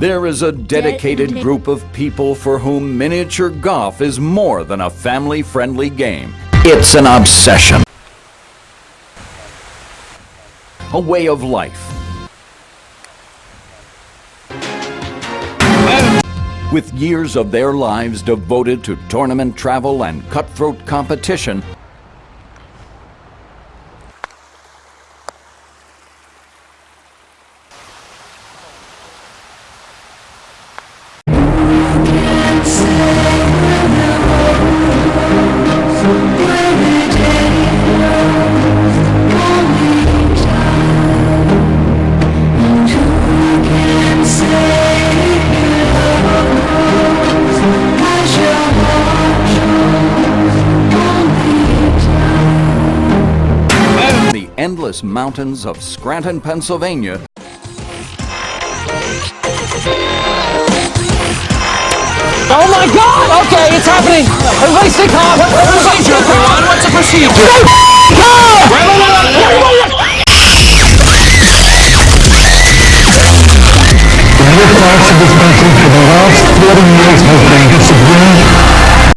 There is a dedicated group of people for whom miniature golf is more than a family-friendly game. It's an obsession. A way of life. With years of their lives devoted to tournament travel and cutthroat competition, endless mountains of Scranton, Pennsylvania, Oh my god! Okay, it's happening! Everybody stay calm! What's the procedure, everyone? What's the procedure? Other parts of this country for the last 40 years have been